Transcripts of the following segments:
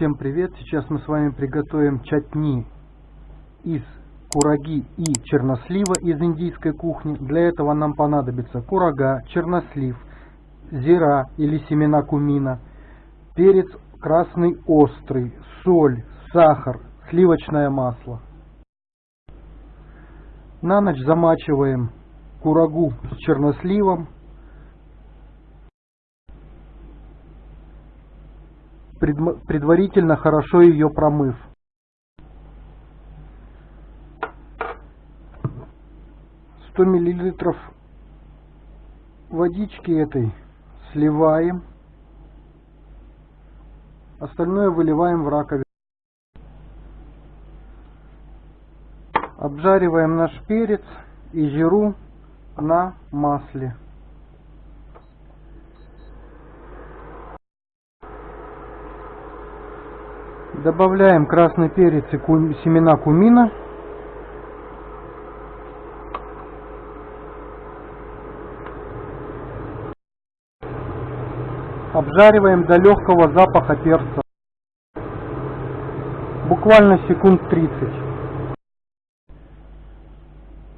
Всем привет! Сейчас мы с вами приготовим чатни из кураги и чернослива из индийской кухни. Для этого нам понадобится курага, чернослив, зира или семена кумина, перец красный острый, соль, сахар, сливочное масло. На ночь замачиваем курагу с черносливом предварительно хорошо ее промыв. Сто миллилитров водички этой сливаем. Остальное выливаем в раковину. Обжариваем наш перец и жиру на масле. Добавляем красный перец и кум, семена кумина. Обжариваем до легкого запаха перца. Буквально секунд 30.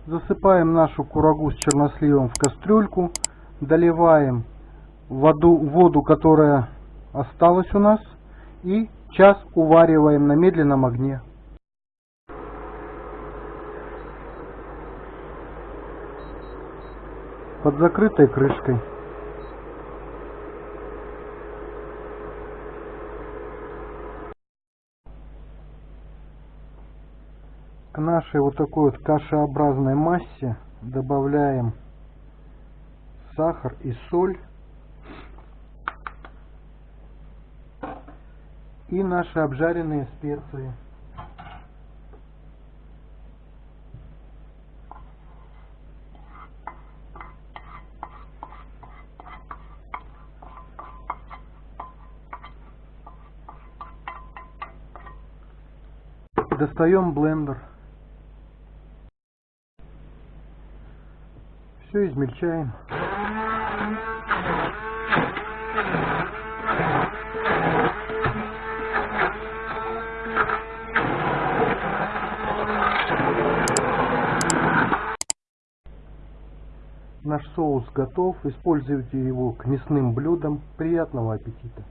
Засыпаем нашу курагу с черносливом в кастрюльку. Доливаем воду, воду которая осталась у нас. И Час увариваем на медленном огне. Под закрытой крышкой. К нашей вот такой вот кашеобразной массе добавляем сахар и соль. И наши обжаренные специи. Достаем блендер. Все измельчаем. Наш соус готов. Используйте его к мясным блюдам. Приятного аппетита!